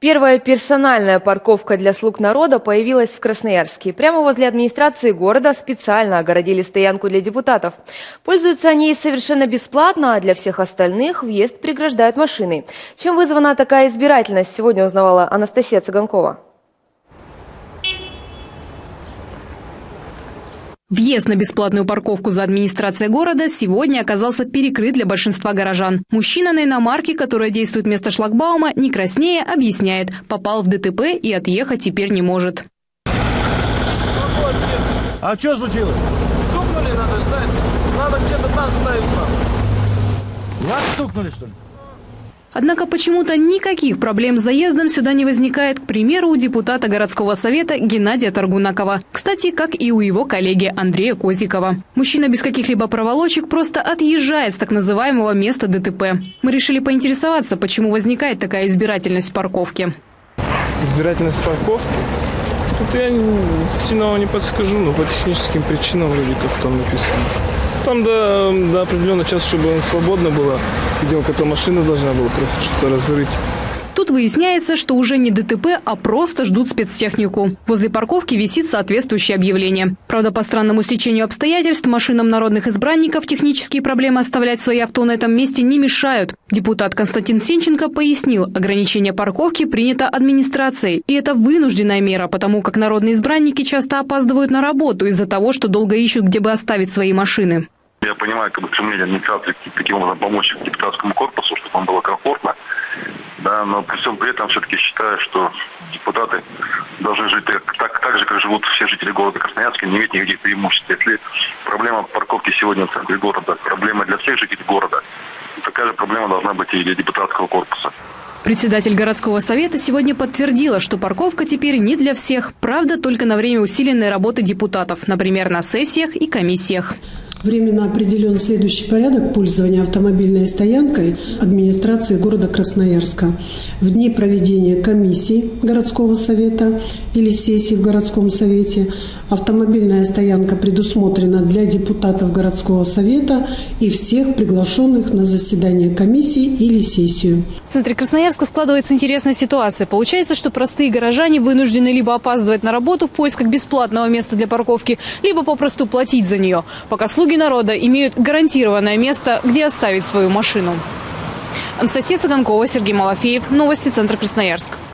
Первая персональная парковка для слуг народа появилась в Красноярске. Прямо возле администрации города специально огородили стоянку для депутатов. Пользуются они совершенно бесплатно, а для всех остальных въезд преграждают машины. Чем вызвана такая избирательность, сегодня узнавала Анастасия Цыганкова. Въезд на бесплатную парковку за администрацией города сегодня оказался перекрыт для большинства горожан. Мужчина на иномарке, которая действует вместо шлагбаума, не краснее, объясняет, попал в ДТП и отъехать теперь не может. А что случилось? Стукнули, надо ждать. Надо где-то там ставить. Вас стукнули, что ли? Однако почему-то никаких проблем с заездом сюда не возникает, к примеру, у депутата городского совета Геннадия Таргунакова. Кстати, как и у его коллеги Андрея Козикова. Мужчина без каких-либо проволочек просто отъезжает с так называемого места ДТП. Мы решили поинтересоваться, почему возникает такая избирательность в парковке. Избирательность парков? Тут я сильно не подскажу, но по техническим причинам вроде как там написано. Там до, до определенного часа, чтобы свободно было, видимо, какая-то машина должна была что-то разрыть. Тут выясняется, что уже не ДТП, а просто ждут спецтехнику. Возле парковки висит соответствующее объявление. Правда, по странному стечению обстоятельств машинам народных избранников технические проблемы оставлять свои авто на этом месте не мешают. Депутат Константин Сенченко пояснил, ограничение парковки принято администрацией. И это вынужденная мера, потому как народные избранники часто опаздывают на работу из-за того, что долго ищут, где бы оставить свои машины. Я понимаю, как бы стремление администрации таким образом помочь депутатскому корпусу, чтобы вам было комфортно. Да, но при всем при этом все-таки считаю, что депутаты должны жить так, так, так же, как живут все жители города Красноярска, не иметь никаких преимуществ. Если проблема парковки сегодня в центре города, проблема для всех жителей города, такая же проблема должна быть и для депутатского корпуса. Председатель городского совета сегодня подтвердила, что парковка теперь не для всех. Правда, только на время усиленной работы депутатов, например, на сессиях и комиссиях. Временно определен следующий порядок пользования автомобильной стоянкой администрации города Красноярска. В дни проведения комиссии городского совета или сессии в городском совете автомобильная стоянка предусмотрена для депутатов городского совета и всех приглашенных на заседание комиссии или сессию. В центре Красноярска складывается интересная ситуация. Получается, что простые горожане вынуждены либо опаздывать на работу в поисках бесплатного места для парковки, либо попросту платить за нее, пока слуги Слуги народа имеют гарантированное место, где оставить свою машину. Анастасия Цыганкова, Сергей Малафеев. Новости Центра Красноярск.